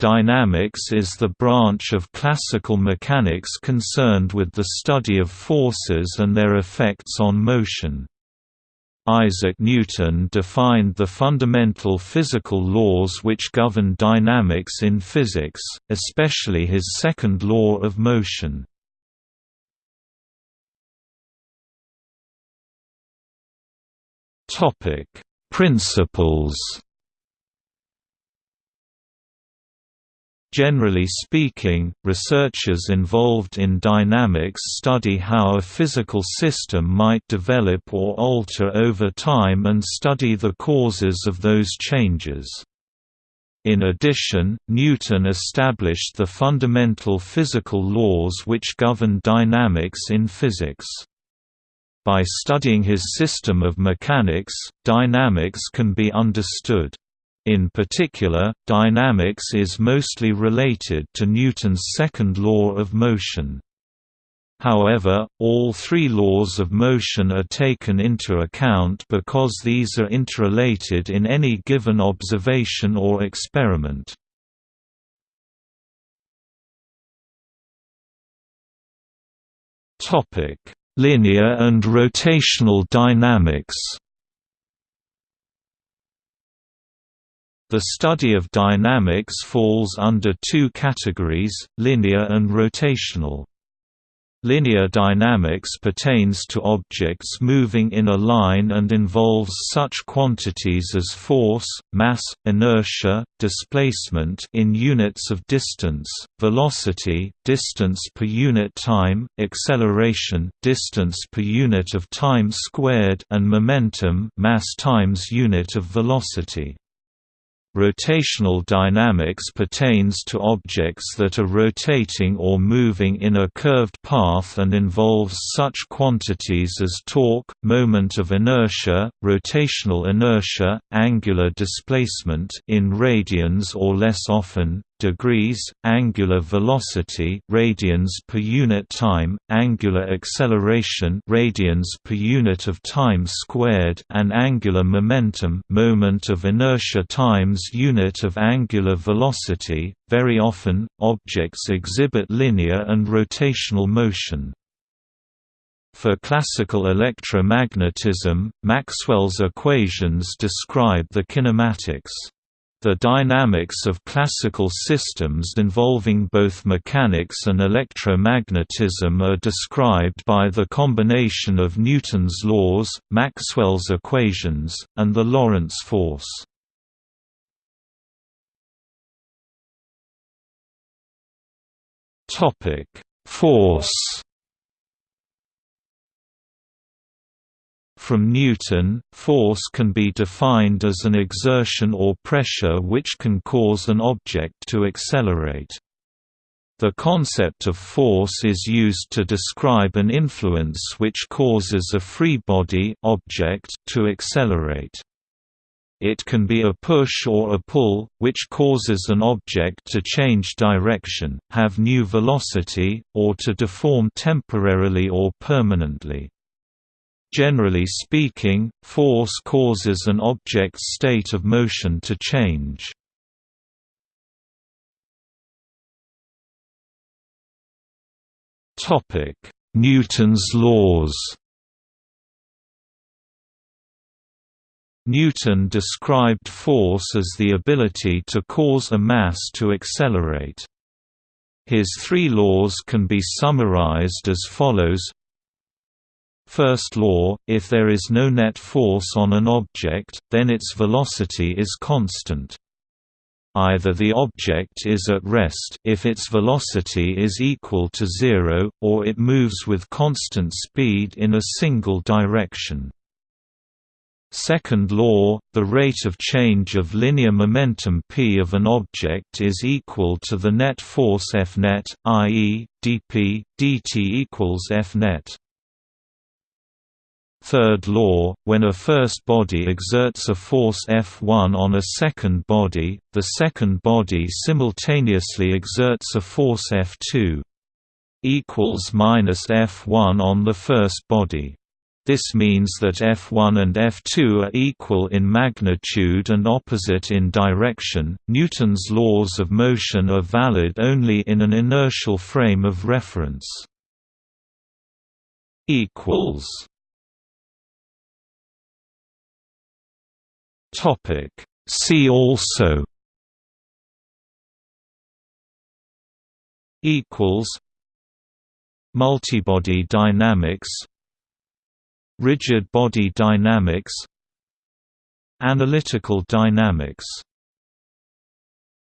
Dynamics is the branch of classical mechanics concerned with the study of forces and their effects on motion. Isaac Newton defined the fundamental physical laws which govern dynamics in physics, especially his second law of motion. Principles Generally speaking, researchers involved in dynamics study how a physical system might develop or alter over time and study the causes of those changes. In addition, Newton established the fundamental physical laws which govern dynamics in physics. By studying his system of mechanics, dynamics can be understood. In particular, dynamics is mostly related to Newton's second law of motion. However, all three laws of motion are taken into account because these are interrelated in any given observation or experiment. Linear and rotational dynamics The study of dynamics falls under two categories, linear and rotational. Linear dynamics pertains to objects moving in a line and involves such quantities as force, mass, inertia, displacement in units of distance, velocity, distance per unit time, acceleration, distance per unit of time squared, and momentum, mass times unit of velocity. Rotational dynamics pertains to objects that are rotating or moving in a curved path and involves such quantities as torque, moment of inertia, rotational inertia, angular displacement in radians or less often, degrees, angular velocity radians per unit time, angular acceleration radians per unit of time squared and angular momentum moment of inertia times unit of angular velocity. Very often, objects exhibit linear and rotational motion. For classical electromagnetism, Maxwell's equations describe the kinematics the dynamics of classical systems involving both mechanics and electromagnetism are described by the combination of Newton's laws, Maxwell's equations, and the Lorentz force. Force From Newton, force can be defined as an exertion or pressure which can cause an object to accelerate. The concept of force is used to describe an influence which causes a free body object to accelerate. It can be a push or a pull, which causes an object to change direction, have new velocity, or to deform temporarily or permanently. Generally speaking, force causes an object's state of motion to change. Newton's laws Newton described force as the ability to cause a mass to accelerate. His three laws can be summarized as follows First law, if there is no net force on an object, then its velocity is constant. Either the object is at rest if its velocity is equal to zero, or it moves with constant speed in a single direction. Second law, the rate of change of linear momentum p of an object is equal to the net force F net, i.e., dp, dt equals F net. Third law, when a first body exerts a force F1 on a second body, the second body simultaneously exerts a force F2 equals minus F1 on the first body. This means that F1 and F2 are equal in magnitude and opposite in direction. Newton's laws of motion are valid only in an inertial frame of reference. equals Topic. See also equals Multibody dynamics Rigid body dynamics Analytical dynamics